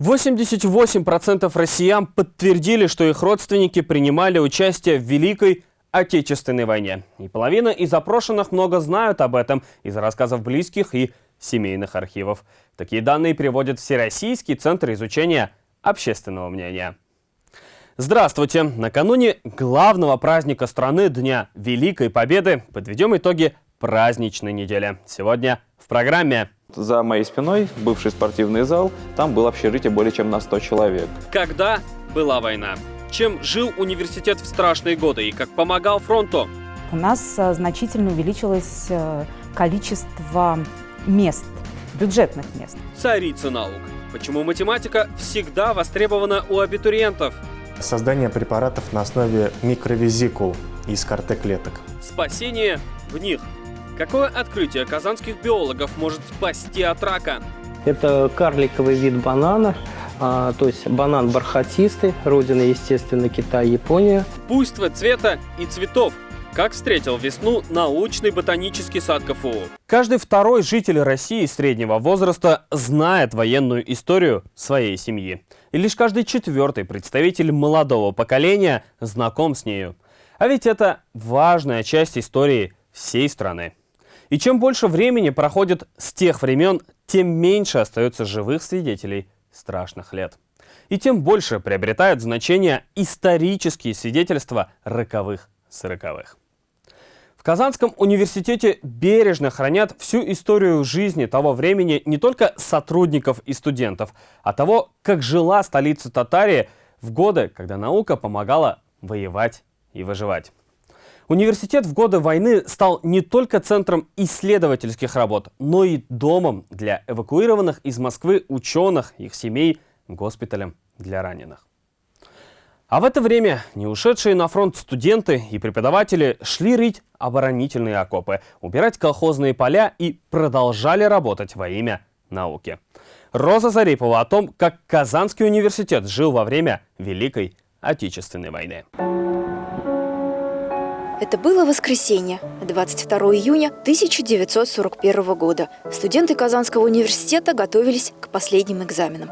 88% россиян подтвердили, что их родственники принимали участие в Великой Отечественной войне. И половина из опрошенных много знают об этом из рассказов близких и семейных архивов. Такие данные приводит Всероссийский центр изучения общественного мнения. Здравствуйте! Накануне главного праздника страны Дня Великой Победы подведем итоги праздничной недели. Сегодня в программе. За моей спиной бывший спортивный зал, там было общежитие более чем на 100 человек. Когда была война? Чем жил университет в страшные годы и как помогал фронту? У нас э, значительно увеличилось э, количество мест, бюджетных мест. Царица наук. Почему математика всегда востребована у абитуриентов? Создание препаратов на основе микровизикул из карте клеток. Спасение в них. Какое открытие казанских биологов может спасти от рака? Это карликовый вид банана, а, то есть банан бархатистый, родина, естественно, Китай, Япония. Буйство цвета и цветов. Как встретил весну научный ботанический сад КФУ? Каждый второй житель России среднего возраста знает военную историю своей семьи. И лишь каждый четвертый представитель молодого поколения знаком с нею. А ведь это важная часть истории всей страны. И чем больше времени проходит с тех времен, тем меньше остается живых свидетелей страшных лет. И тем больше приобретают значение исторические свидетельства роковых сороковых. В Казанском университете бережно хранят всю историю жизни того времени не только сотрудников и студентов, а того, как жила столица Татарии в годы, когда наука помогала воевать и выживать. Университет в годы войны стал не только центром исследовательских работ, но и домом для эвакуированных из Москвы ученых, их семей, госпиталем для раненых. А в это время не ушедшие на фронт студенты и преподаватели шли рыть оборонительные окопы, убирать колхозные поля и продолжали работать во имя науки. Роза Зарипова о том, как Казанский университет жил во время Великой Отечественной войны. Это было воскресенье, 22 июня 1941 года. Студенты Казанского университета готовились к последним экзаменам.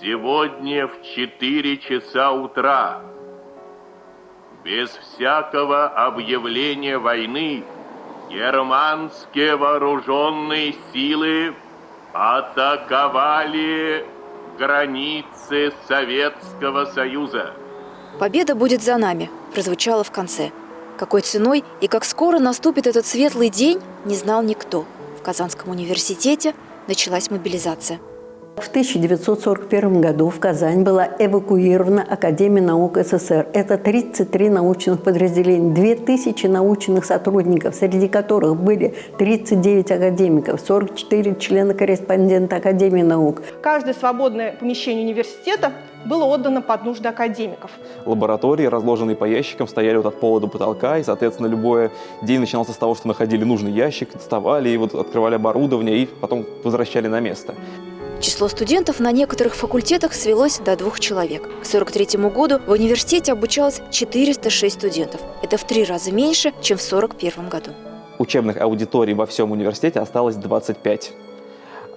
Сегодня в 4 часа утра, без всякого объявления войны, германские вооруженные силы атаковали границы Советского Союза. «Победа будет за нами» прозвучало в конце – какой ценой и как скоро наступит этот светлый день, не знал никто. В Казанском университете началась мобилизация. В 1941 году в Казань была эвакуирована Академия наук СССР. Это 33 научных подразделения, 2000 научных сотрудников, среди которых были 39 академиков, 44 члена-корреспондента Академии наук. Каждое свободное помещение университета было отдано под нужды академиков. Лаборатории, разложенные по ящикам, стояли вот от пола до потолка, и, соответственно, любой день начинался с того, что находили нужный ящик, доставали, и вот открывали оборудование, и потом возвращали на место. Число студентов на некоторых факультетах свелось до двух человек. К 1943 году в университете обучалось 406 студентов. Это в три раза меньше, чем в 1941 году. Учебных аудиторий во всем университете осталось 25.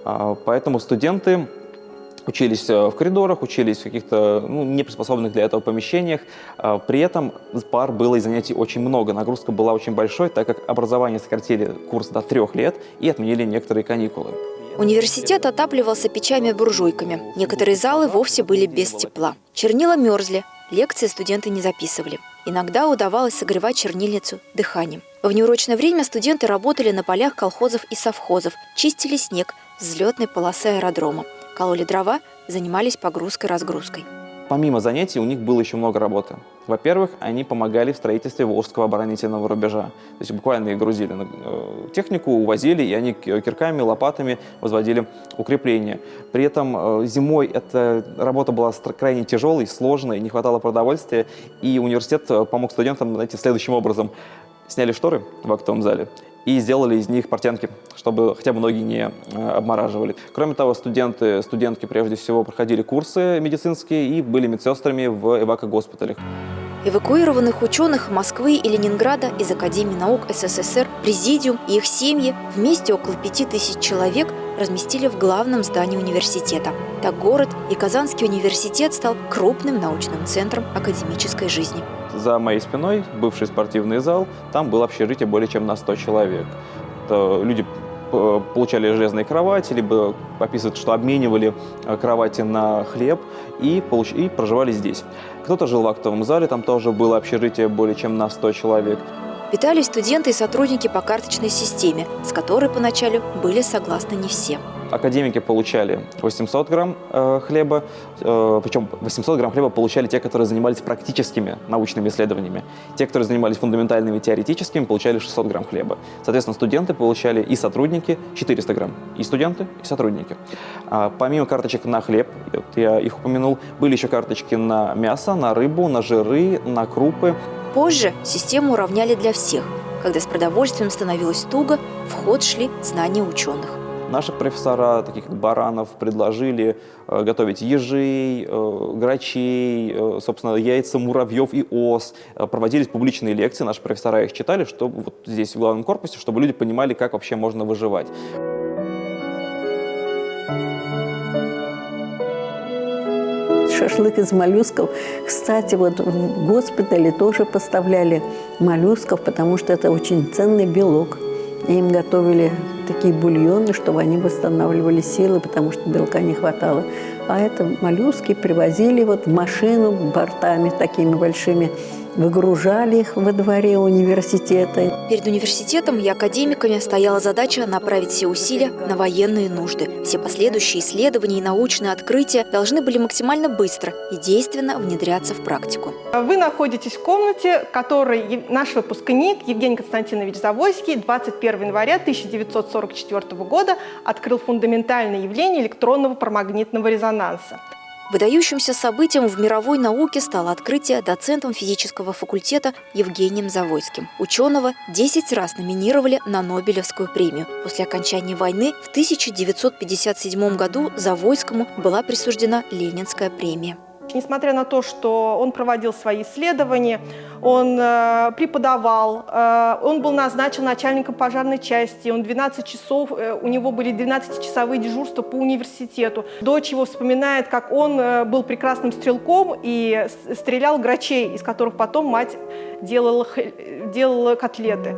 А, поэтому студенты учились э, в коридорах, учились в каких-то ну, неприспособленных для этого помещениях. А, при этом пар было и занятий очень много, нагрузка была очень большой, так как образование сократили курс до трех лет и отменили некоторые каникулы. Университет отапливался печами-буржуйками. Некоторые залы вовсе были без тепла. Чернила мерзли, лекции студенты не записывали. Иногда удавалось согревать чернильницу дыханием. В неурочное время студенты работали на полях колхозов и совхозов, чистили снег с взлетной полосы аэродрома кололи дрова, занимались погрузкой-разгрузкой. Помимо занятий у них было еще много работы. Во-первых, они помогали в строительстве Волжского оборонительного рубежа. То есть буквально их грузили на э, технику, увозили, и они кирками, лопатами возводили укрепления. При этом э, зимой эта работа была крайне тяжелой, сложной, не хватало продовольствия, и университет э, помог студентам знаете, следующим образом. Сняли шторы в актовом зале и сделали из них портянки, чтобы хотя бы ноги не э, обмораживали. Кроме того, студенты, студентки прежде всего проходили курсы медицинские и были медсестрами в эвакогоспиталях. Эвакуированных ученых Москвы и Ленинграда из Академии наук СССР, Президиум и их семьи, вместе около пяти тысяч человек, разместили в главном здании университета. Так город и Казанский университет стал крупным научным центром академической жизни. За моей спиной бывший спортивный зал, там было общежитие более чем на 100 человек. Это люди э, получали железные кровати, либо описывают, что обменивали э, кровати на хлеб и, получ... и проживали здесь. Кто-то жил в актовом зале, там тоже было общежитие более чем на 100 человек. Питались студенты и сотрудники по карточной системе, с которой поначалу были согласны не все. Академики получали 800 грамм э, хлеба, э, причем 800 грамм хлеба получали те, которые занимались практическими научными исследованиями. Те, которые занимались фундаментальными теоретическими, получали 600 грамм хлеба. Соответственно, студенты получали и сотрудники 400 грамм. И студенты, и сотрудники. А помимо карточек на хлеб, вот я их упомянул, были еще карточки на мясо, на рыбу, на жиры, на крупы. Позже систему уравняли для всех. Когда с продовольствием становилось туго, в ход шли знания ученых. Наши профессора, таких как Баранов, предложили э, готовить ежей, э, грачей, э, собственно, яйца муравьев и ос. Проводились публичные лекции, наши профессора их читали, чтобы вот здесь в главном корпусе, чтобы люди понимали, как вообще можно выживать. шашлык из моллюсков. Кстати, вот в госпитале тоже поставляли моллюсков, потому что это очень ценный белок. Им готовили такие бульоны, чтобы они восстанавливали силы, потому что белка не хватало. А это моллюски привозили вот в машину бортами такими большими, выгружали их во дворе университета. Перед университетом и академиками стояла задача направить все усилия на военные нужды. Все последующие исследования и научные открытия должны были максимально быстро и действенно внедряться в практику. Вы находитесь в комнате, в которой наш выпускник Евгений Константинович Завойский 21 января 1944 года открыл фундаментальное явление электронного парамагнитного резонанса. Выдающимся событием в мировой науке стало открытие доцентом физического факультета Евгением Завойским. Ученого 10 раз номинировали на Нобелевскую премию. После окончания войны в 1957 году Завойскому была присуждена Ленинская премия. Несмотря на то, что он проводил свои исследования, он э, преподавал, э, он был назначен начальником пожарной части, он 12 часов, э, у него были 12-часовые дежурства по университету. Дочь его вспоминает, как он э, был прекрасным стрелком и стрелял грачей, из которых потом мать делала, делала котлеты.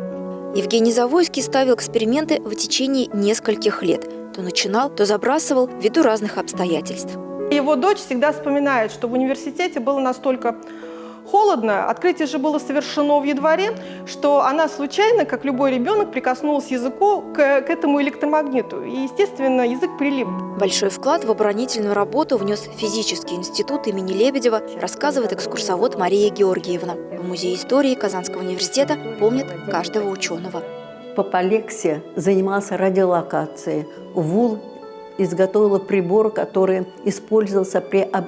Евгений Завойский ставил эксперименты в течение нескольких лет. То начинал, то забрасывал ввиду разных обстоятельств. Его дочь всегда вспоминает, что в университете было настолько холодно, открытие же было совершено в январе, что она случайно, как любой ребенок, прикоснулась языку к, к этому электромагниту. И, естественно, язык прилип. Большой вклад в оборонительную работу внес физический институт имени Лебедева, рассказывает экскурсовод Мария Георгиевна. В Музее истории Казанского университета помнят каждого ученого. Папалексия занимался радиолокацией. ВУЛ изготовила прибор, который использовался при, об,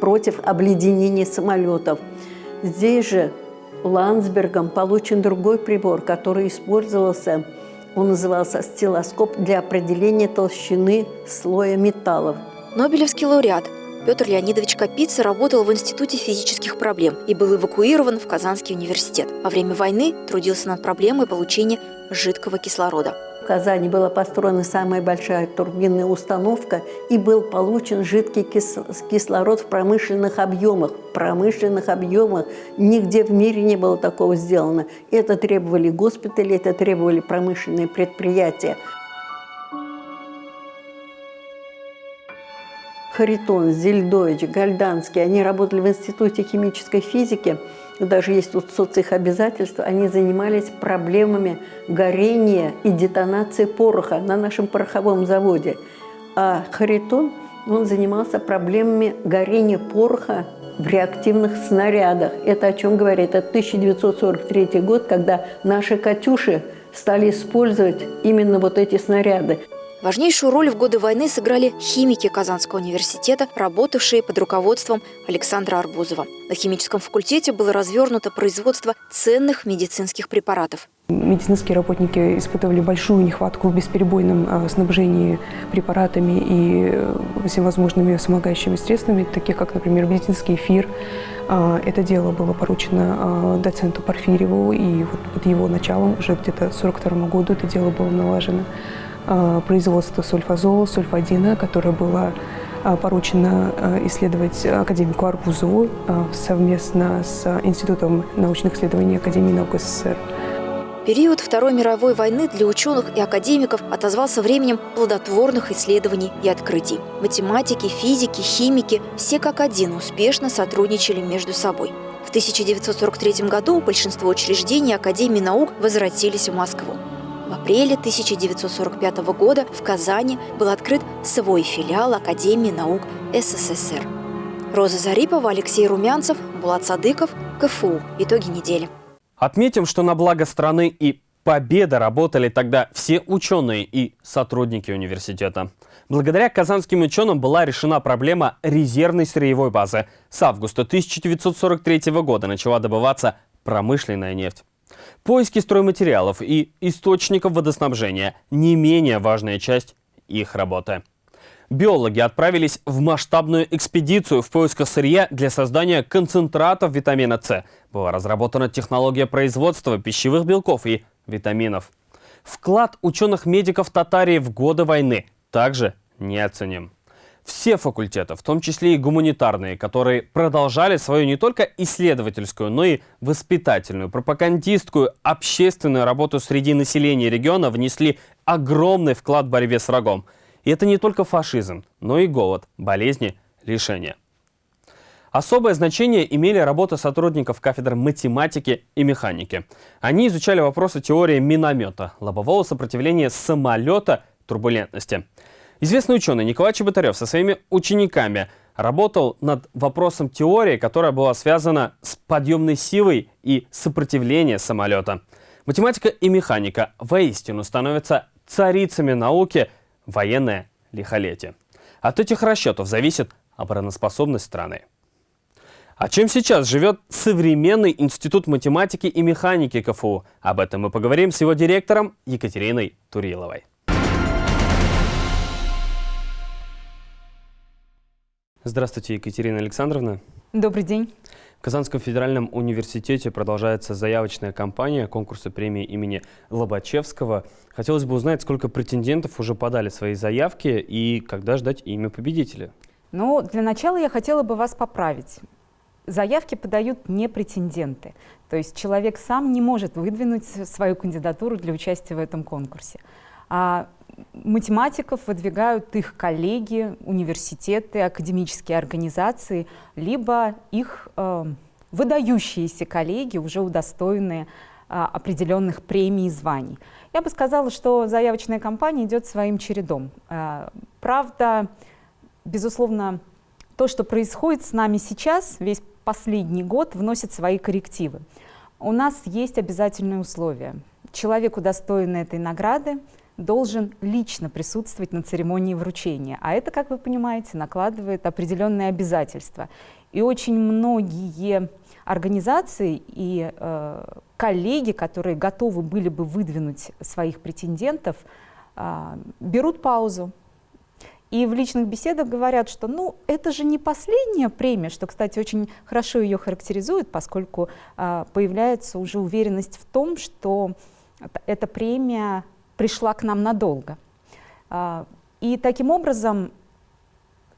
против обледенения самолетов. Здесь же Ландсбергом получен другой прибор, который использовался, он назывался стилоскоп для определения толщины слоя металлов. Нобелевский лауреат Петр Леонидович Капица работал в Институте физических проблем и был эвакуирован в Казанский университет. Во время войны трудился над проблемой получения жидкого кислорода. В Казани была построена самая большая турбинная установка и был получен жидкий кислород в промышленных объемах. В промышленных объемах нигде в мире не было такого сделано. Это требовали госпитали, это требовали промышленные предприятия. Харитон, Зельдович, Гальданский, они работали в Институте химической физики, даже есть тут социх обязательства, они занимались проблемами горения и детонации пороха на нашем пороховом заводе. А Харитон, он занимался проблемами горения пороха в реактивных снарядах. Это о чем говорит? Это 1943 год, когда наши «Катюши» стали использовать именно вот эти снаряды. Важнейшую роль в годы войны сыграли химики Казанского университета, работавшие под руководством Александра Арбузова. На химическом факультете было развернуто производство ценных медицинских препаратов. Медицинские работники испытывали большую нехватку в бесперебойном а, снабжении препаратами и э, всевозможными вспомогающими средствами, таких как, например, медицинский эфир. А, это дело было поручено а, доценту Порфирьеву, и вот под его началом уже где-то к 1942 году это дело было налажено. Производства сульфазола, сульфадина, которое было поручено исследовать академику Арбузову совместно с Институтом научных исследований Академии наук СССР. Период Второй мировой войны для ученых и академиков отозвался временем плодотворных исследований и открытий. Математики, физики, химики – все как один успешно сотрудничали между собой. В 1943 году большинство учреждений Академии наук возвратились в Москву. В апреле 1945 года в Казани был открыт свой филиал Академии наук СССР. Роза Зарипова, Алексей Румянцев, Булат Садыков, КФУ. Итоги недели. Отметим, что на благо страны и победа работали тогда все ученые и сотрудники университета. Благодаря казанским ученым была решена проблема резервной сырьевой базы. С августа 1943 года начала добываться промышленная нефть. Поиски стройматериалов и источников водоснабжения – не менее важная часть их работы. Биологи отправились в масштабную экспедицию в поисках сырья для создания концентратов витамина С. Была разработана технология производства пищевых белков и витаминов. Вклад ученых-медиков Татарии в годы войны также неоценим. Все факультеты, в том числе и гуманитарные, которые продолжали свою не только исследовательскую, но и воспитательную, пропагандистскую, общественную работу среди населения региона, внесли огромный вклад в борьбе с врагом – и это не только фашизм, но и голод, болезни, лишения. Особое значение имели работы сотрудников кафедр математики и механики. Они изучали вопросы теории миномета, лобового сопротивления самолета, турбулентности. Известный ученый Николай Чеботарев со своими учениками работал над вопросом теории, которая была связана с подъемной силой и сопротивлением самолета. Математика и механика воистину становятся царицами науки – военное лихолетие. От этих расчетов зависит обороноспособность страны. А чем сейчас живет современный институт математики и механики КФУ? Об этом мы поговорим с его директором Екатериной Туриловой. Здравствуйте, Екатерина Александровна. Добрый день. Казанском федеральном университете продолжается заявочная кампания конкурса премии имени Лобачевского. Хотелось бы узнать, сколько претендентов уже подали свои заявки и когда ждать имя победителя. Ну, для начала я хотела бы вас поправить. Заявки подают не претенденты. То есть человек сам не может выдвинуть свою кандидатуру для участия в этом конкурсе. А математиков выдвигают их коллеги, университеты, академические организации, либо их э, выдающиеся коллеги, уже удостоенные э, определенных премий и званий. Я бы сказала, что заявочная кампания идет своим чередом. Э, правда, безусловно, то, что происходит с нами сейчас, весь последний год, вносит свои коррективы. У нас есть обязательные условия. Человек, удостоенный этой награды, должен лично присутствовать на церемонии вручения. А это, как вы понимаете, накладывает определенные обязательства. И очень многие организации и э, коллеги, которые готовы были бы выдвинуть своих претендентов, э, берут паузу. И в личных беседах говорят, что ну, это же не последняя премия, что, кстати, очень хорошо ее характеризует, поскольку э, появляется уже уверенность в том, что эта премия пришла к нам надолго. А, и таким образом,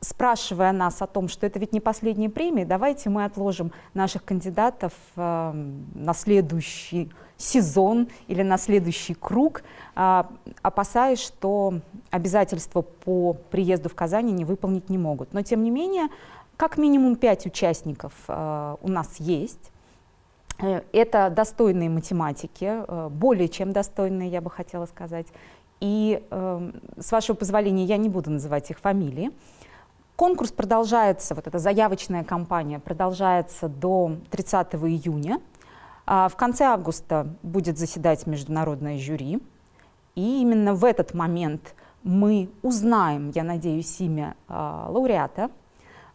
спрашивая нас о том, что это ведь не последняя премия, давайте мы отложим наших кандидатов а, на следующий сезон или на следующий круг, а, опасаясь, что обязательства по приезду в Казань не выполнить не могут. Но тем не менее, как минимум пять участников у нас есть. Э, это достойные математики, э, более чем достойные, я бы хотела сказать. И, эм, с вашего позволения, я не буду называть их фамилии. Конкурс продолжается, вот эта заявочная кампания продолжается до 30 июня. А в конце августа будет заседать международное жюри. И именно в этот момент мы узнаем, я надеюсь, имя а, лауреата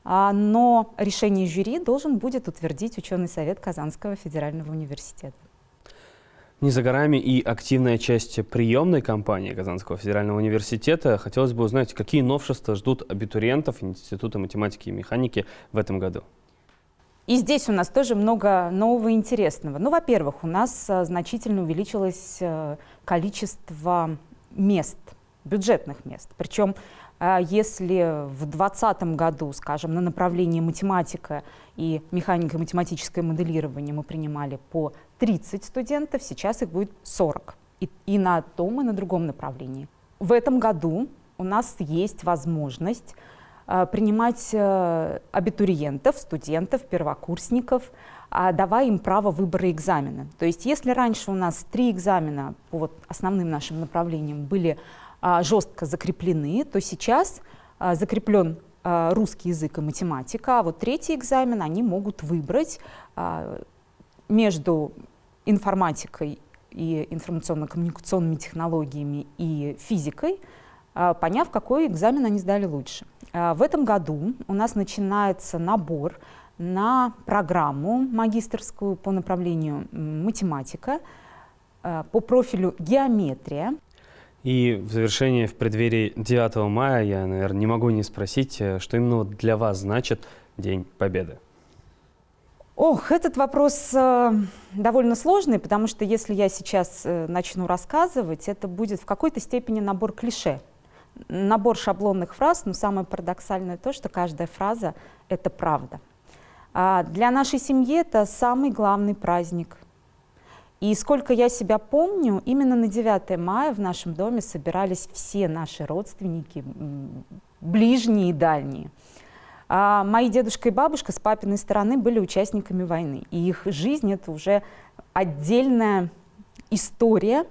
но решение жюри должен будет утвердить ученый совет Казанского федерального университета. Не за горами и активная часть приемной кампании Казанского федерального университета. Хотелось бы узнать, какие новшества ждут абитуриентов Института математики и механики в этом году? И здесь у нас тоже много нового и интересного. Ну, во-первых, у нас а, значительно увеличилось а, количество мест бюджетных мест. Причем а, если в 2020 году, скажем, на направлении математика и механико-математическое моделирование мы принимали по 30 студентов, сейчас их будет 40. И, и на том, и на другом направлении. В этом году у нас есть возможность э, принимать э, абитуриентов, студентов, первокурсников, э, давая им право выбора экзамена. То есть если раньше у нас три экзамена по вот основным нашим направлениям были а, жестко закреплены, то сейчас а, закреплен а, русский язык и математика, а вот третий экзамен они могут выбрать между информатикой и информационно-коммуникационными технологиями и физикой, поняв, какой экзамен они сдали лучше. В этом году у нас начинается набор на программу магистрскую по направлению математика, по профилю геометрия. И в завершение, в преддверии 9 мая, я, наверное, не могу не спросить, э, что именно для вас значит День Победы? Ох, этот вопрос э, довольно сложный, потому что если я сейчас э, начну рассказывать, это будет в какой-то степени набор клише, набор шаблонных фраз, но самое парадоксальное то, что каждая фраза — это правда. А для нашей семьи это самый главный праздник — и сколько я себя помню, именно на 9 мая в нашем доме собирались все наши родственники, ближние и дальние. А мои дедушка и бабушка с папиной стороны были участниками войны. И их жизнь — это уже отдельная история.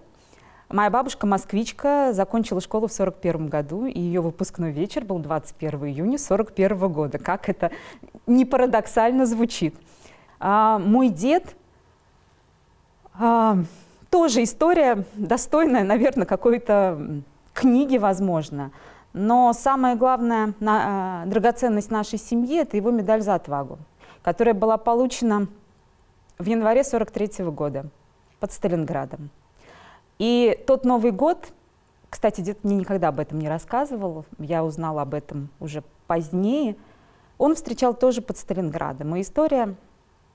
Моя бабушка, москвичка, закончила школу в 41 году, и ее выпускной вечер был 21 июня 41 года. Как это не парадоксально звучит. А мой дед тоже история достойная, наверное, какой-то книги, возможно. Но самая главная на, а, драгоценность нашей семьи – это его медаль за отвагу, которая была получена в январе 43 -го года под Сталинградом. И тот Новый год, кстати, дед мне никогда об этом не рассказывал, я узнала об этом уже позднее, он встречал тоже под Сталинградом. И история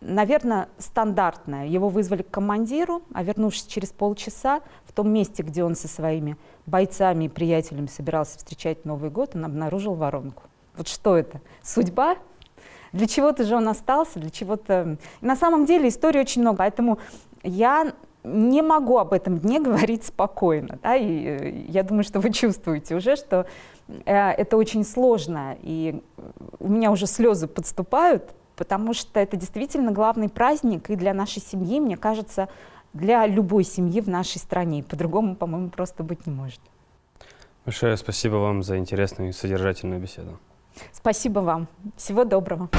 наверное, стандартная. Его вызвали к командиру, а вернувшись через полчаса, в том месте, где он со своими бойцами и приятелями собирался встречать Новый год, он обнаружил воронку. Вот что это? Судьба? Для чего-то же он остался, для чего-то... На самом деле истории очень много, поэтому я не могу об этом дне говорить спокойно. Да? И э, я думаю, что вы чувствуете уже, что э, это очень сложно, и у меня уже слезы подступают, потому что это действительно главный праздник и для нашей семьи, мне кажется, для любой семьи в нашей стране. По-другому, по-моему, просто быть не может. Большое спасибо вам за интересную и содержательную беседу. Спасибо вам. Всего доброго.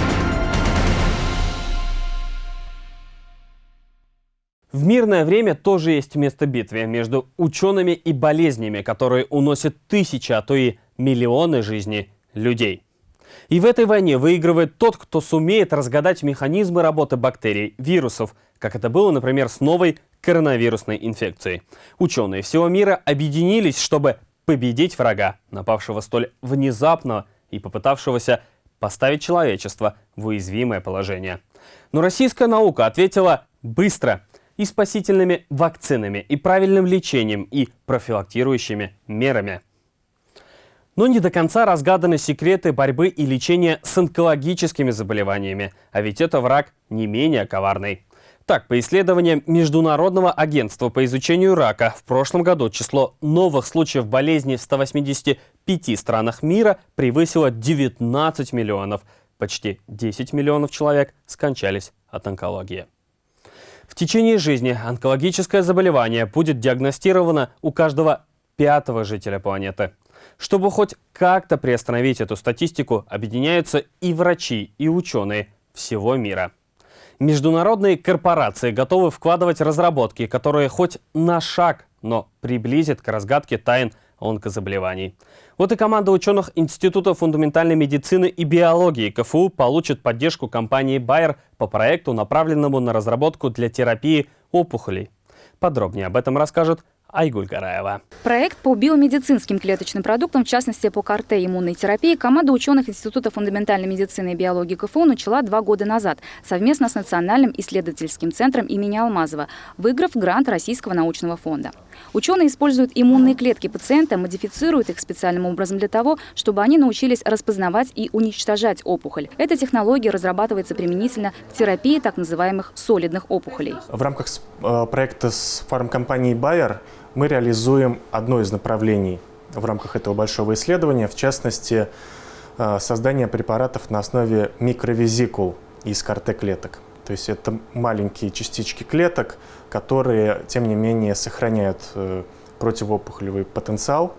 В мирное время тоже есть место битве между учеными и болезнями, которые уносят тысячи, а то и миллионы жизней людей. И в этой войне выигрывает тот, кто сумеет разгадать механизмы работы бактерий, вирусов, как это было, например, с новой коронавирусной инфекцией. Ученые всего мира объединились, чтобы победить врага, напавшего столь внезапно и попытавшегося поставить человечество в уязвимое положение. Но российская наука ответила быстро и спасительными вакцинами, и правильным лечением, и профилактирующими мерами. Но не до конца разгаданы секреты борьбы и лечения с онкологическими заболеваниями, а ведь это враг не менее коварный. Так, по исследованиям Международного агентства по изучению рака, в прошлом году число новых случаев болезни в 185 странах мира превысило 19 миллионов. Почти 10 миллионов человек скончались от онкологии. В течение жизни онкологическое заболевание будет диагностировано у каждого пятого жителя планеты. Чтобы хоть как-то приостановить эту статистику, объединяются и врачи, и ученые всего мира. Международные корпорации готовы вкладывать разработки, которые хоть на шаг, но приблизят к разгадке тайн онкозаболеваний. Вот и команда ученых Института фундаментальной медицины и биологии КФУ получит поддержку компании Bayer по проекту, направленному на разработку для терапии опухолей. Подробнее об этом расскажет Айгуль Гараева. Проект по биомедицинским клеточным продуктам, в частности по КРТ иммунной терапии, команда ученых Института фундаментальной медицины и биологии КФУ начала два года назад совместно с Национальным исследовательским центром имени Алмазова, выиграв грант Российского научного фонда. Ученые используют иммунные клетки пациента, модифицируют их специальным образом для того, чтобы они научились распознавать и уничтожать опухоль. Эта технология разрабатывается применительно к терапии так называемых солидных опухолей. В рамках э, проекта с фармкомпанией Bayer мы реализуем одно из направлений в рамках этого большого исследования, в частности, э, создание препаратов на основе микровизикул из КРТ-клеток. То есть это маленькие частички клеток, которые, тем не менее, сохраняют э, противоопухолевый потенциал.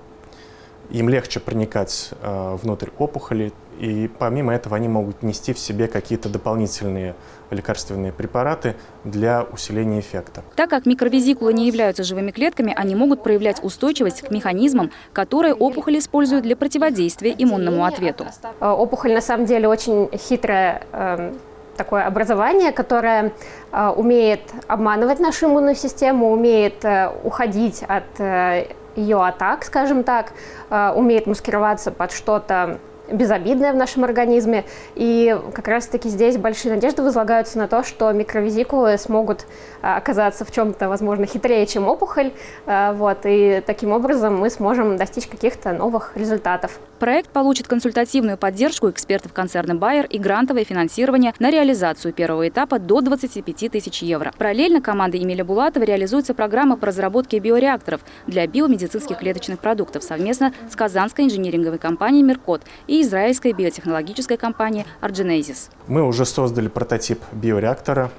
Им легче проникать э, внутрь опухоли, и помимо этого они могут нести в себе какие-то дополнительные лекарственные препараты для усиления эффекта. Так как микровизикулы не являются живыми клетками, они могут проявлять устойчивость к механизмам, которые опухоль используют для противодействия иммунному ответу. Опухоль на самом деле очень хитрая эм, такое образование, которое э, умеет обманывать нашу иммунную систему, умеет э, уходить от э, ее атак, скажем так, э, умеет маскироваться под что-то безобидное в нашем организме. И как раз-таки здесь большие надежды возлагаются на то, что микровизикулы смогут а, оказаться в чем-то, возможно, хитрее, чем опухоль. А, вот, и таким образом мы сможем достичь каких-то новых результатов. Проект получит консультативную поддержку экспертов концерна Bayer и грантовое финансирование на реализацию первого этапа до 25 тысяч евро. Параллельно командой Эмиля Булатова реализуется программа по разработке биореакторов для биомедицинских клеточных продуктов совместно с казанской инжиниринговой компанией «Меркот» и израильской биотехнологической компании Argenesis. Мы уже создали прототип биореактора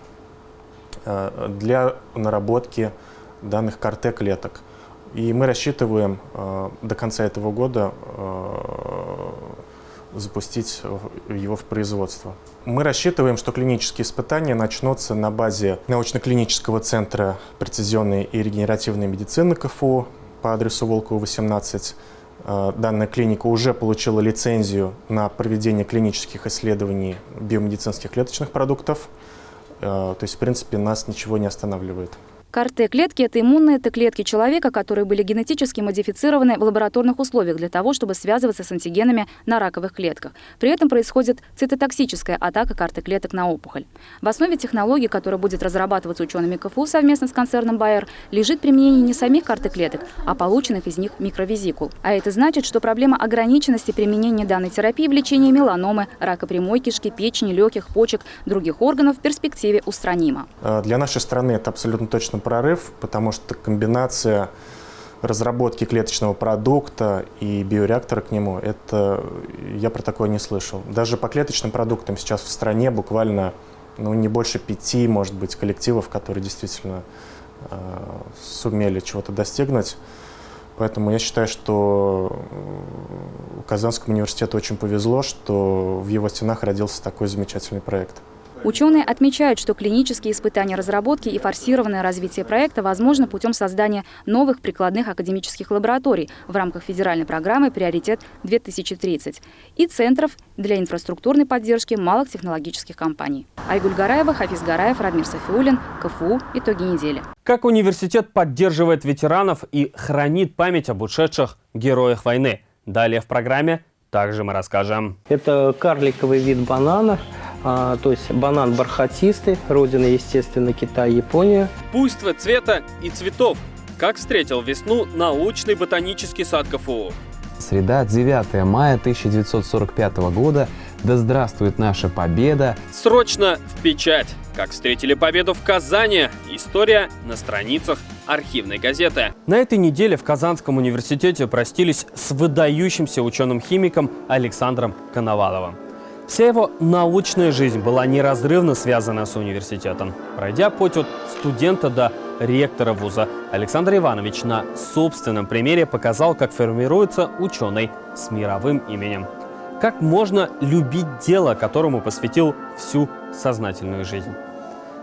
э, для наработки данных КРТ-клеток. И мы рассчитываем э, до конца этого года э, запустить его в производство. Мы рассчитываем, что клинические испытания начнутся на базе научно-клинического центра прецизионной и регенеративной медицины КФУ по адресу Волкова, 18, Э, данная клиника уже получила лицензию на проведение клинических исследований биомедицинских клеточных продуктов. Э, то есть, в принципе, нас ничего не останавливает. КАР-Т-клетки – это иммунные Т-клетки человека, которые были генетически модифицированы в лабораторных условиях для того, чтобы связываться с антигенами на раковых клетках. При этом происходит цитотоксическая атака КАР-Т-клеток на опухоль. В основе технологии, которая будет разрабатываться учеными КФУ совместно с концерном Bayer, лежит применение не самих КАР-Т-клеток, а полученных из них микровизикул. А это значит, что проблема ограниченности применения данной терапии в лечении меланомы, рака прямой кишки, печени, легких, почек, других органов в перспективе устранима. Э, для нашей страны это абсолютно точно конечно, прорыв, потому что комбинация разработки клеточного продукта и биореактора к нему, это я про такое не слышал. Даже по клеточным продуктам сейчас в стране буквально ну, не больше пяти, может быть, коллективов, которые действительно э, сумели чего-то достигнуть. Поэтому я считаю, что Казанскому университету очень повезло, что в его стенах родился такой замечательный проект. Ученые отмечают, что клинические испытания разработки и форсированное развитие проекта возможно путем создания новых прикладных академических лабораторий в рамках федеральной программы «Приоритет-2030» и центров для инфраструктурной поддержки малых технологических компаний. Айгуль Гараева, Хафиз Гараев, Радмир Софиулин, КФУ. Итоги недели. Как университет поддерживает ветеранов и хранит память об ушедших героях войны? Далее в программе также мы расскажем. Это карликовый вид банана – а, то есть банан бархатистый, родина, естественно, Китай, Япония. Буйство цвета и цветов. Как встретил весну научный ботанический сад КФУ. Среда, 9 мая 1945 года. Да здравствует наша победа! Срочно в печать! Как встретили победу в Казани? История на страницах архивной газеты. На этой неделе в Казанском университете простились с выдающимся ученым-химиком Александром Коноваловым. Вся его научная жизнь была неразрывно связана с университетом. Пройдя путь от студента до ректора вуза, Александр Иванович на собственном примере показал, как формируется ученый с мировым именем. Как можно любить дело, которому посвятил всю сознательную жизнь.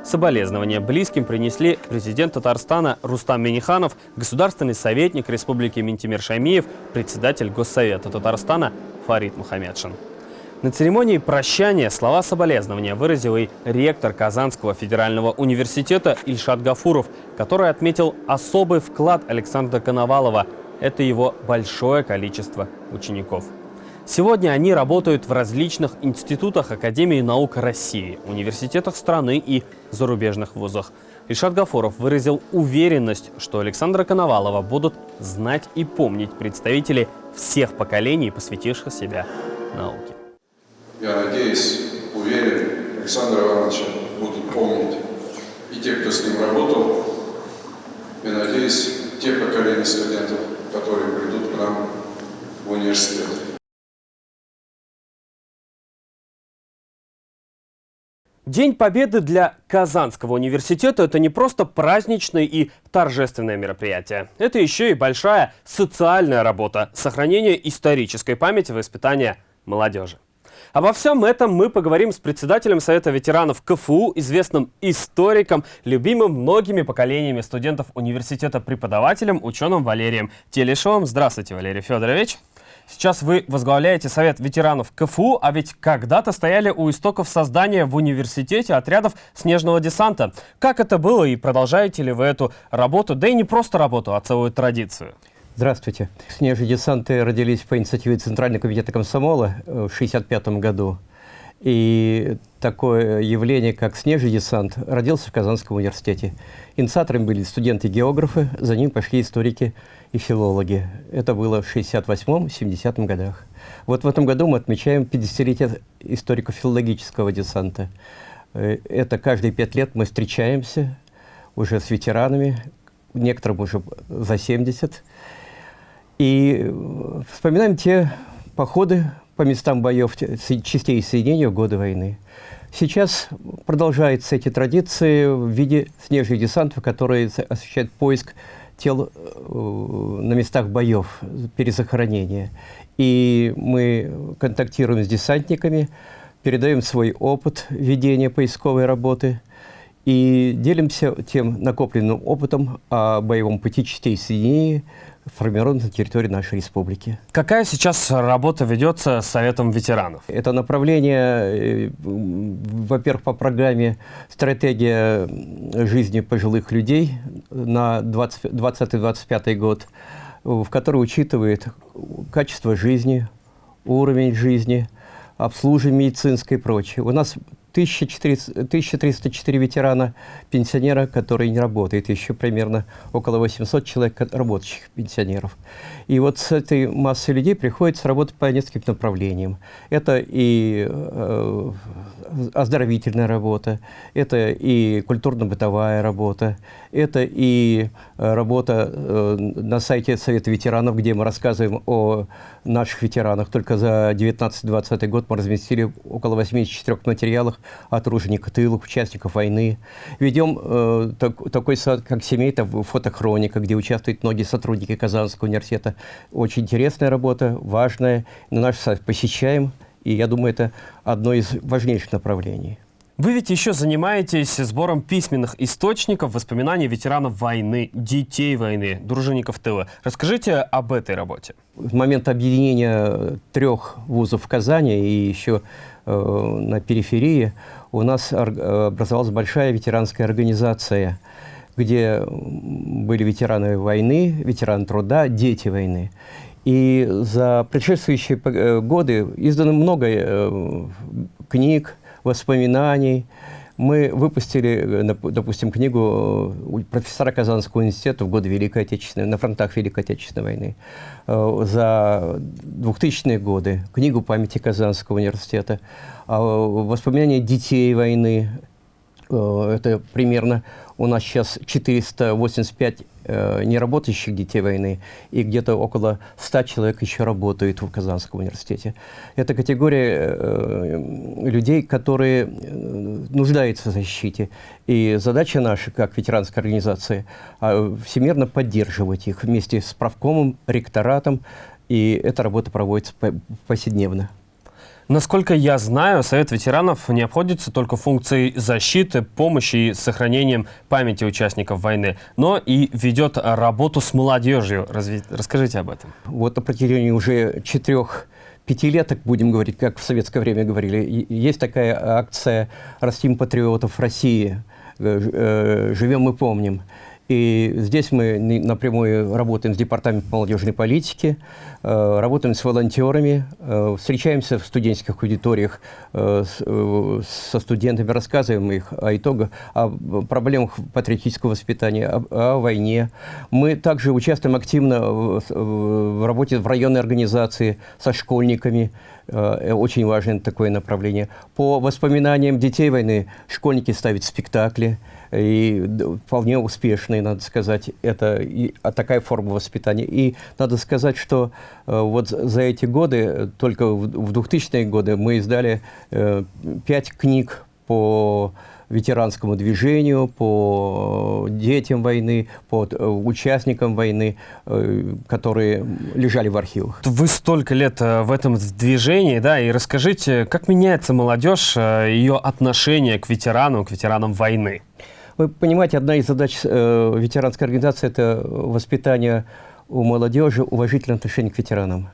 Соболезнования близким принесли президент Татарстана Рустам Миниханов, государственный советник Республики Ментимир Шамиев, председатель Госсовета Татарстана Фарид Мухаммедшин. На церемонии прощания слова соболезнования выразил и ректор Казанского федерального университета Ильшат Гафуров, который отметил особый вклад Александра Коновалова. Это его большое количество учеников. Сегодня они работают в различных институтах Академии наук России, университетах страны и зарубежных вузах. Ильшат Гафуров выразил уверенность, что Александра Коновалова будут знать и помнить представители всех поколений, посвятивших себя науке. Я надеюсь, уверен, Александра Ивановича будут помнить и те, кто с ним работал, и, надеюсь, те поколения студентов, которые придут к нам в университет. День Победы для Казанского университета – это не просто праздничное и торжественное мероприятие. Это еще и большая социальная работа – сохранение исторической памяти воспитания молодежи. Обо всем этом мы поговорим с председателем Совета ветеранов КФУ, известным историком, любимым многими поколениями студентов университета преподавателем, ученым Валерием Телешовым. Здравствуйте, Валерий Федорович. Сейчас вы возглавляете Совет ветеранов КФУ, а ведь когда-то стояли у истоков создания в университете отрядов снежного десанта. Как это было и продолжаете ли вы эту работу, да и не просто работу, а целую традицию? Здравствуйте. Снежные десанты родились по инициативе Центрального комитета комсомола э, в 1965 году. И такое явление, как снежный десант, родился в Казанском университете. Инициаторами были студенты-географы, за ним пошли историки и филологи. Это было в 68-70 годах. Вот в этом году мы отмечаем 50-летие историко-филологического десанта. Э, это каждые пять лет мы встречаемся уже с ветеранами, некоторым уже за 70, и э, вспоминаем те походы по местам боев частей соединения в годы войны. Сейчас продолжаются эти традиции в виде снежных десантов, которые осуществляют поиск тел э, на местах боев, перезахоронения. И мы контактируем с десантниками, передаем свой опыт ведения поисковой работы и делимся тем накопленным опытом о боевом пути частей соединения, формирован на территории нашей республики. Какая сейчас работа ведется с Советом ветеранов? Это направление, э, во-первых, по программе «Стратегия жизни пожилых людей» на 2020-2025 год, в которой учитывает качество жизни, уровень жизни, обслуживание медицинское и прочее. У нас 1304 ветерана, пенсионера, которые не работают, еще примерно около 800 человек работающих пенсионеров. И вот с этой массой людей приходится работать по нескольким направлениям. Это и э, оздоровительная работа, это и культурно-бытовая работа, это и э, работа э, на сайте Совета ветеранов, где мы рассказываем о наших ветеранах. Только за 19-20 год мы разместили около 84 материалов о тружениках тылах, участников войны. Ведем э, так, такой сайт, как семейка, фотохроника, где участвуют многие сотрудники Казанского университета. Очень интересная работа, важная. На наш сайт посещаем, и я думаю, это одно из важнейших направлений. Вы ведь еще занимаетесь сбором письменных источников воспоминаний ветеранов войны, детей войны, дружинников тыла. Расскажите об этой работе. В момент объединения трех вузов в Казани и еще э, на периферии у нас образовалась большая ветеранская организация, где были ветераны войны, ветераны труда, дети войны. И за предшествующие э, годы издано много э, книг, воспоминаний. Мы выпустили, э, допустим, книгу профессора Казанского университета в годы Великой Отечественной, на фронтах Великой Отечественной войны. За 2000-е годы книгу памяти Казанского университета. А воспоминания детей войны. Это примерно у нас сейчас 485 э, неработающих детей войны, и где-то около 100 человек еще работают в Казанском университете. Это категория э, людей, которые э, нуждаются в защите. И задача наша, как ветеранской организации, э, всемирно поддерживать их вместе с правкомом, ректоратом, и эта работа проводится повседневно. Насколько я знаю, Совет ветеранов не обходится только функцией защиты, помощи и сохранением памяти участников войны, но и ведет работу с молодежью. Разве... Расскажите об этом. Вот на протяжении уже четырех пятилеток, будем говорить, как в советское время говорили. Есть такая акция «Растим патриотов России», «Живем и помним». И здесь мы напрямую работаем с Департаментом молодежной политики, э, работаем с волонтерами, э, встречаемся в студенческих аудиториях э, со студентами, рассказываем их о итогах, о проблемах патриотического воспитания, о, войне. Мы также участвуем активно в работе в районной организации со школьниками, очень важное такое направление. По воспоминаниям детей войны школьники ставят спектакли, и вполне успешные, надо сказать, это и, а такая форма воспитания. И надо сказать, что э, вот за эти годы, только в, в 2000-е годы, мы издали э, пять книг по ветеранскому движению, по детям войны, по э, участникам войны, э, которые лежали в архивах. Вы столько лет э, в этом движении, да, и расскажите, как меняется молодежь, ее отношение к ветеранам, к ветеранам войны? Вы понимаете, одна из задач э, ветеранской организации – это воспитание у молодежи уважительного отношения к ветеранам.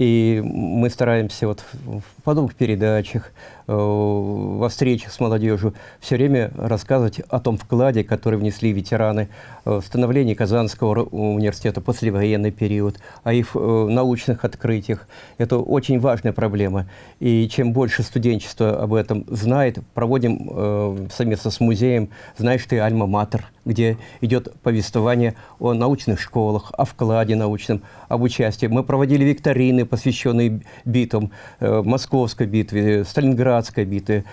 И мы стараемся вот в подобных передачах, э, во встречах с молодежью все время рассказывать о том вкладе, который внесли ветераны в становление Казанского университета послевоенный период, о их э, научных открытиях. Это очень важная проблема. И чем больше студенчество об этом знает, проводим э, совместно с музеем «Знаешь ты, Альма-Матер», где идет повествование о научных школах, о вкладе научном, об участии. Мы проводили викторины, посвященные битвам, э, Московской битве, Сталинградской битве,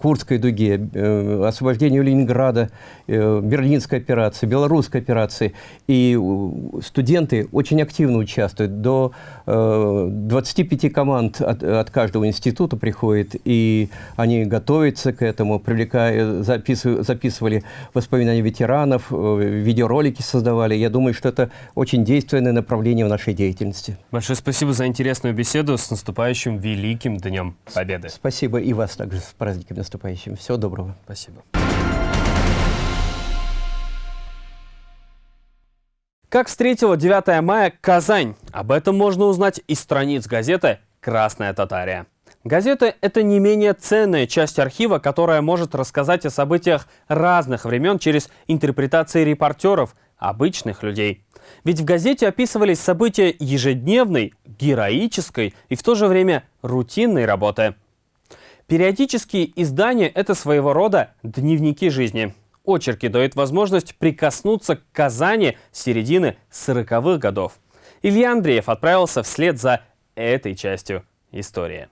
Курской дуге, э, освобождению Ленинграда, э, Берлинской операции, Белорусской операции. И студенты очень активно участвуют. До 25 команд от, от каждого института приходит, и они готовятся к этому, привлекая, записывали, записывали воспоминания ветеранов, видеоролики создавали. Я думаю, что это очень действенное направление в нашей деятельности. Большое спасибо за интересную беседу. С наступающим Великим Днем Победы. Спасибо и вас также с праздником наступающим. Всего доброго. Спасибо. Как встретила 9 мая Казань? Об этом можно узнать из страниц газеты «Красная Татария». Газета – это не менее ценная часть архива, которая может рассказать о событиях разных времен через интерпретации репортеров, обычных людей. Ведь в газете описывались события ежедневной, героической и в то же время рутинной работы. Периодические издания – это своего рода дневники жизни. Очерки дают возможность прикоснуться к Казани середины 40-х годов. Илья Андреев отправился вслед за этой частью истории.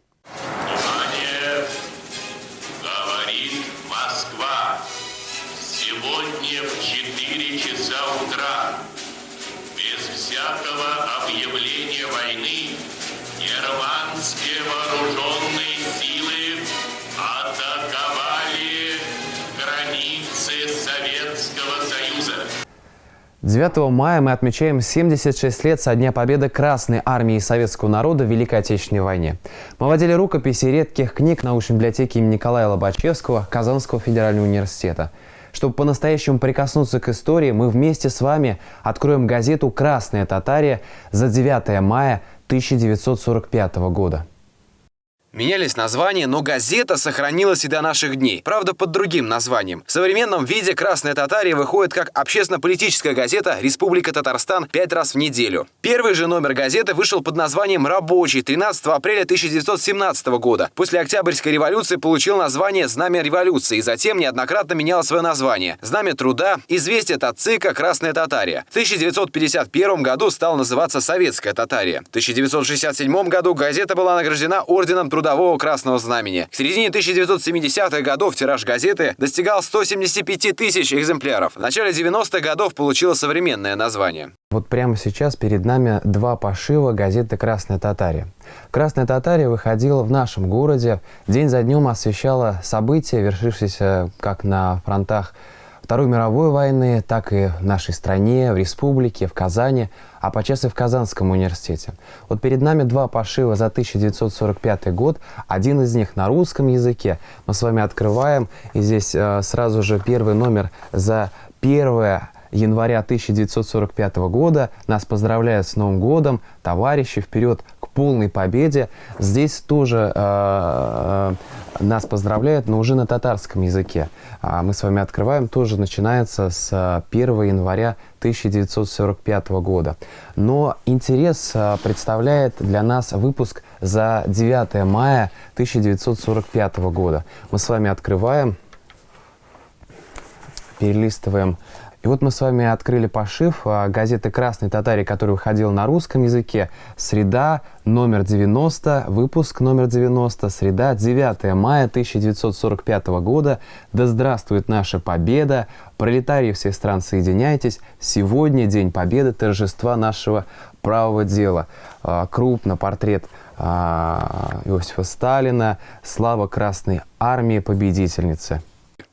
9 мая мы отмечаем 76 лет со дня победы Красной Армии Советского народа в Великой Отечественной войне. Мы водили рукописи редких книг научной библиотеки имени Николая Лобачевского Казанского федерального университета. Чтобы по-настоящему прикоснуться к истории, мы вместе с вами откроем газету «Красная Татария» за 9 мая 1945 года. Менялись названия, но газета сохранилась и до наших дней. Правда, под другим названием. В современном виде «Красная Татария» выходит как общественно-политическая газета «Республика Татарстан» пять раз в неделю. Первый же номер газеты вышел под названием «Рабочий» 13 апреля 1917 года. После Октябрьской революции получил название «Знамя революции» и затем неоднократно менял свое название. «Знамя труда», «Известие от ЦИКа», «Красная Татария». В 1951 году стал называться «Советская Татария». В 1967 году газета была награждена Орденом Труда трудового Красного Знамени. К середине 1970-х годов тираж газеты достигал 175 тысяч экземпляров. В начале 90-х годов получила современное название. Вот прямо сейчас перед нами два пошива газеты «Красная Татария». «Красная Татария» выходила в нашем городе, день за днем освещала события, вершившиеся как на фронтах Второй мировой войны, так и в нашей стране, в республике, в Казани, а подчас и в Казанском университете. Вот перед нами два пошива за 1945 год. Один из них на русском языке. Мы с вами открываем. И здесь э, сразу же первый номер за 1 января 1945 года. Нас поздравляют с Новым годом. Товарищи, вперед к полной победе. Здесь тоже э, нас поздравляют, но уже на татарском языке. А мы с вами открываем, тоже начинается с 1 января 1945 года. Но интерес представляет для нас выпуск за 9 мая 1945 года. Мы с вами открываем, перелистываем и вот мы с вами открыли пошив а, газеты «Красный татарий», который выходил на русском языке. Среда, номер 90, выпуск номер 90, среда, 9 мая 1945 года. Да здравствует наша победа! Пролетарии всех стран, соединяйтесь! Сегодня День Победы, торжества нашего правого дела. А, крупно портрет а, Иосифа Сталина, слава Красной Армии, победительницы.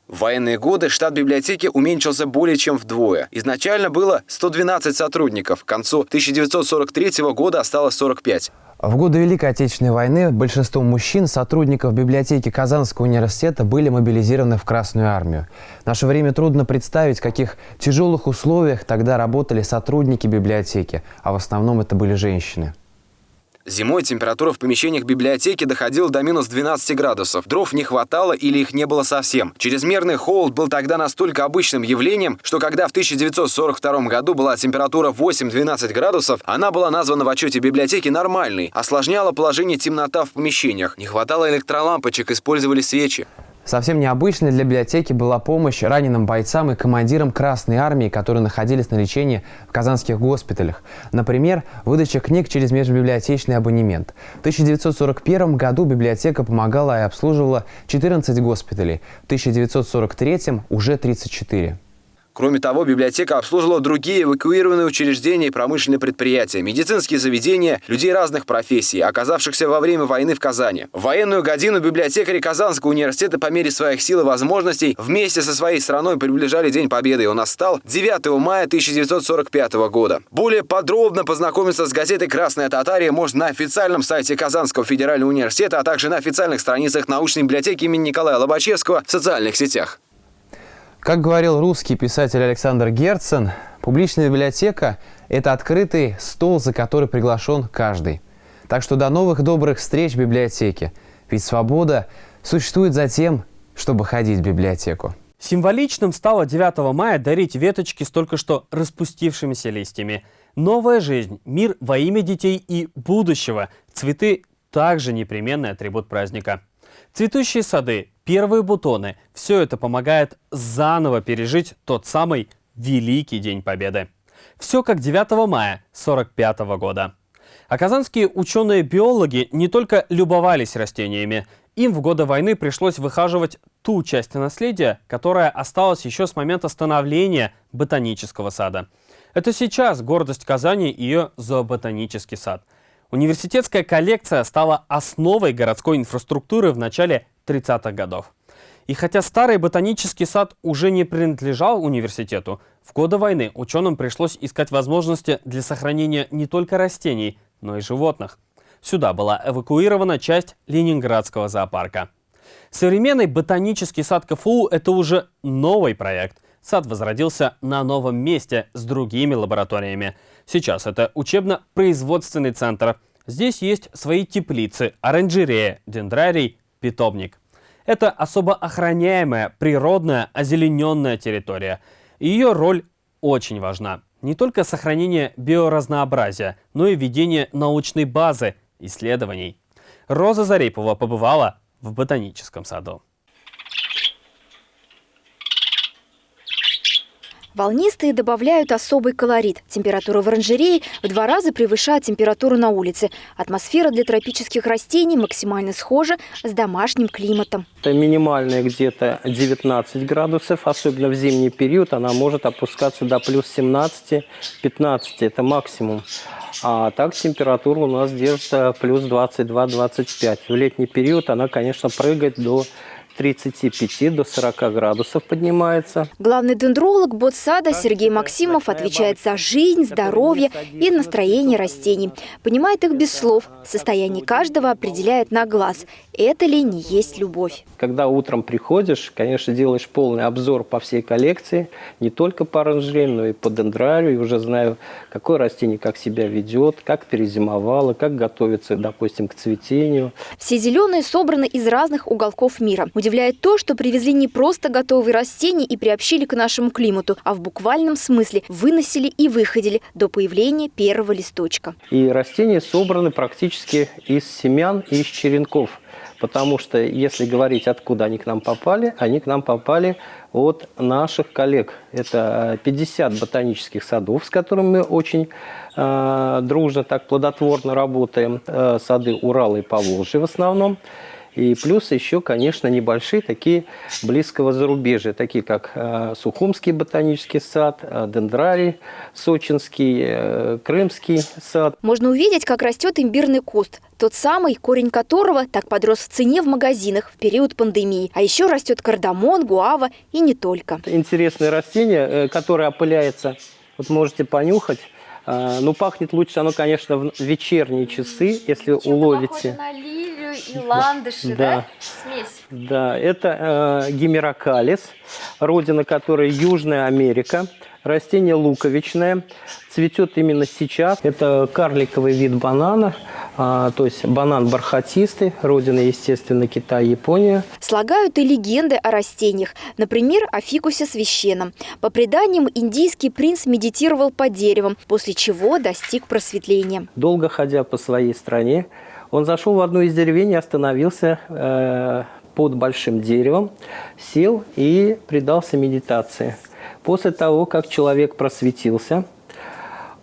В военные годы штат библиотеки уменьшился более чем вдвое. Изначально было 112 сотрудников, к концу 1943 года осталось 45. В годы Великой Отечественной войны большинство мужчин, сотрудников библиотеки Казанского университета, были мобилизированы в Красную армию. В наше время трудно представить, в каких тяжелых условиях тогда работали сотрудники библиотеки, а в основном это были женщины. Зимой температура в помещениях библиотеки доходила до минус 12 градусов. Дров не хватало или их не было совсем. Чрезмерный холод был тогда настолько обычным явлением, что когда в 1942 году была температура 8-12 градусов, она была названа в отчете библиотеки нормальной. Осложняла положение темнота в помещениях. Не хватало электролампочек, использовали свечи. Совсем необычной для библиотеки была помощь раненым бойцам и командирам Красной Армии, которые находились на лечении в казанских госпиталях. Например, выдача книг через межбиблиотечный абонемент. В 1941 году библиотека помогала и обслуживала 14 госпиталей, в 1943 уже 34. Кроме того, библиотека обслуживала другие эвакуированные учреждения и промышленные предприятия, медицинские заведения, людей разных профессий, оказавшихся во время войны в Казани. В военную годину библиотекари Казанского университета по мере своих сил и возможностей вместе со своей страной приближали День Победы, он настал 9 мая 1945 года. Более подробно познакомиться с газетой «Красная Татария» можно на официальном сайте Казанского федерального университета, а также на официальных страницах научной библиотеки имени Николая Лобачевского в социальных сетях. Как говорил русский писатель Александр Герцен, публичная библиотека – это открытый стол, за который приглашен каждый. Так что до новых добрых встреч в библиотеке. Ведь свобода существует за тем, чтобы ходить в библиотеку. Символичным стало 9 мая дарить веточки с только что распустившимися листьями. Новая жизнь, мир во имя детей и будущего. Цветы – также непременный атрибут праздника. Цветущие сады, первые бутоны – все это помогает заново пережить тот самый Великий День Победы. Все как 9 мая 1945 года. А казанские ученые-биологи не только любовались растениями, им в годы войны пришлось выхаживать ту часть наследия, которая осталась еще с момента становления ботанического сада. Это сейчас гордость Казани и ее зооботанический сад. Университетская коллекция стала основой городской инфраструктуры в начале 30-х годов. И хотя старый ботанический сад уже не принадлежал университету, в годы войны ученым пришлось искать возможности для сохранения не только растений, но и животных. Сюда была эвакуирована часть Ленинградского зоопарка. Современный ботанический сад КФУ – это уже новый проект. Сад возродился на новом месте с другими лабораториями. Сейчас это учебно-производственный центр. Здесь есть свои теплицы, оранжерея, дендрарий, питомник. Это особо охраняемая, природная, озелененная территория. Ее роль очень важна. Не только сохранение биоразнообразия, но и ведение научной базы исследований. Роза Зарипова побывала в ботаническом саду. Волнистые добавляют особый колорит. Температура в оранжерее в два раза превышает температуру на улице. Атмосфера для тропических растений максимально схожа с домашним климатом. Это минимальная где-то 19 градусов, особенно в зимний период она может опускаться до плюс 17-15, это максимум. А так температура у нас держится плюс 22-25. В летний период она, конечно, прыгает до 35 до 40 градусов поднимается. Главный дендролог ботсада Сергей Максимов отвечает за жизнь, здоровье и настроение растений. Понимает их без слов. Состояние каждого определяет на глаз. Это ли не есть любовь? Когда утром приходишь, конечно, делаешь полный обзор по всей коллекции, не только по оранжерее, но и по дендрарию. И уже знаю, какое растение как себя ведет, как перезимовало, как готовится, допустим, к цветению. Все зеленые собраны из разных уголков мира. Удивляет то, что привезли не просто готовые растения и приобщили к нашему климату, а в буквальном смысле выносили и выходили до появления первого листочка. И растения собраны практически из семян и из черенков. Потому что, если говорить, откуда они к нам попали, они к нам попали от наших коллег. Это 50 ботанических садов, с которыми мы очень э, дружно, так плодотворно работаем. Э, сады Урала и Поволжья в основном. И плюс еще, конечно, небольшие такие близкого зарубежья, такие как э, Сухумский ботанический сад, э, Дендрарий, Сочинский, э, Крымский сад. Можно увидеть, как растет имбирный куст. Тот самый, корень которого так подрос в цене в магазинах в период пандемии. А еще растет кардамон, гуава и не только. Интересное растение, которое опыляется. Вот можете понюхать. Ну, пахнет лучше оно, конечно, в вечерние часы, если уловите. Лилию и ландыши, да? Да. Смесь. Да, это э, гимерокалис, родина которой Южная Америка. Растение луковичное, цветет именно сейчас. Это карликовый вид банана, а, то есть банан бархатистый, родина, естественно, Китай, Япония. Слагают и легенды о растениях, например, о фикусе священном. По преданиям, индийский принц медитировал под деревом, после чего достиг просветления. Долго ходя по своей стране, он зашел в одну из деревень и остановился э, под большим деревом, сел и предался медитации. После того, как человек просветился,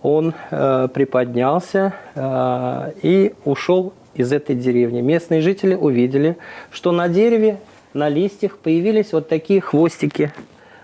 он э, приподнялся э, и ушел из этой деревни. Местные жители увидели, что на дереве, на листьях появились вот такие хвостики,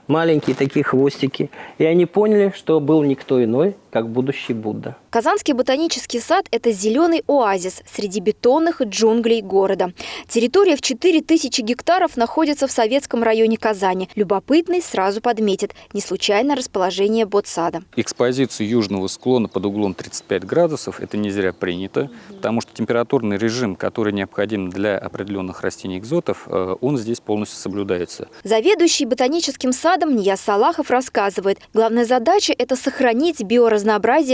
маленькие такие хвостики. И они поняли, что был никто иной, как будущий Будда. Казанский ботанический сад – это зеленый оазис среди бетонных джунглей города. Территория в 4000 гектаров находится в советском районе Казани. Любопытный сразу подметит – не случайно расположение ботсада. Экспозицию южного склона под углом 35 градусов – это не зря принято, потому что температурный режим, который необходим для определенных растений-экзотов, э, он здесь полностью соблюдается. Заведующий ботаническим садом Нияз Салахов рассказывает, главная задача – это сохранить биоразнообразие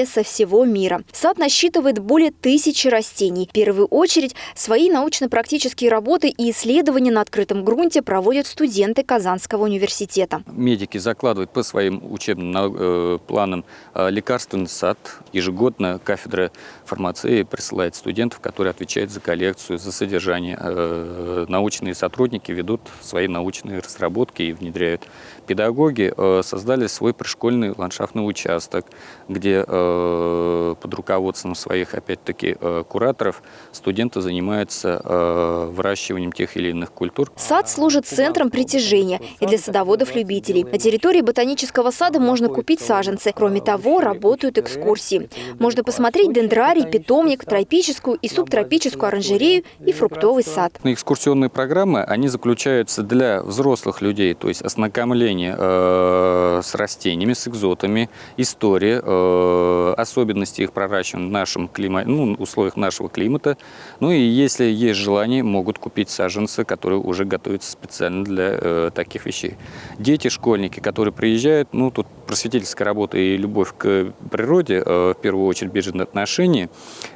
со всего мира. Сад насчитывает более тысячи растений. В первую очередь, свои научно-практические работы и исследования на открытом грунте проводят студенты Казанского университета. Медики закладывают по своим учебным э, планам э, лекарственный сад. Ежегодно кафедра фармации присылает студентов, которые отвечают за коллекцию, за содержание. Э, научные сотрудники ведут свои научные разработки и внедряют. Педагоги создали свой пришкольный ландшафтный участок, где под руководством своих, опять-таки, кураторов студенты занимаются выращиванием тех или иных культур. Сад служит центром притяжения и для садоводов-любителей. На территории ботанического сада можно купить саженцы. Кроме того, работают экскурсии. Можно посмотреть дендрарий, питомник, тропическую и субтропическую оранжерею и фруктовый сад. Экскурсионные программы, они заключаются для взрослых людей, то есть ознакомление э, с растениями, с экзотами, история, э, особенности их проращивания в нашем климате, ну, условиях нашего климата. Ну и если есть желание, могут купить саженцы, которые уже готовятся специально для э, таких вещей. Дети, школьники, которые приезжают, ну тут просветительская работа и любовь к природе, в первую очередь бежит отношения,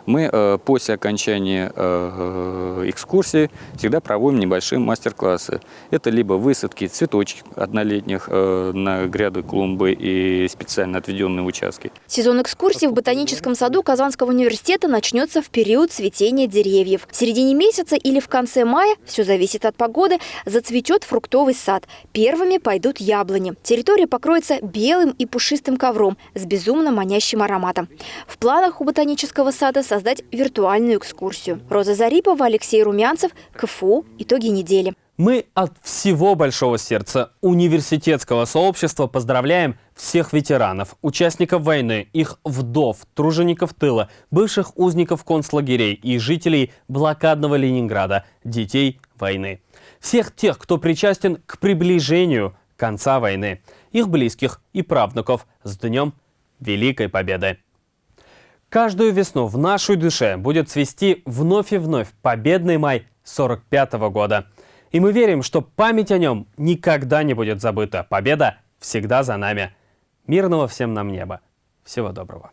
мы после окончания экскурсии всегда проводим небольшие мастер-классы. Это либо высадки цветочек однолетних э, на гряды клумбы и специально отведенные участки. Сезон экскурсий в ботаническом саду Казанского университета начнется в период цветения деревьев. В середине месяца или в конце мая, все зависит от погоды, зацветет фруктовый сад. Первыми пойдут яблони. Территория покроется белым и пушистым ковром с безумно манящим ароматом. В планах у ботанического сада создать виртуальную экскурсию. Роза Зарипова, Алексей Румянцев, КФУ. Итоги недели. Мы от всего большого сердца университетского сообщества поздравляем всех ветеранов, участников войны, их вдов, тружеников тыла, бывших узников концлагерей и жителей блокадного Ленинграда, детей войны. Всех тех, кто причастен к приближению конца войны. Их близких и правнуков с Днем Великой Победы. Каждую весну в нашей душе будет цвести вновь и вновь победный май 45 -го года. И мы верим, что память о нем никогда не будет забыта. Победа всегда за нами. Мирного всем нам неба. Всего доброго.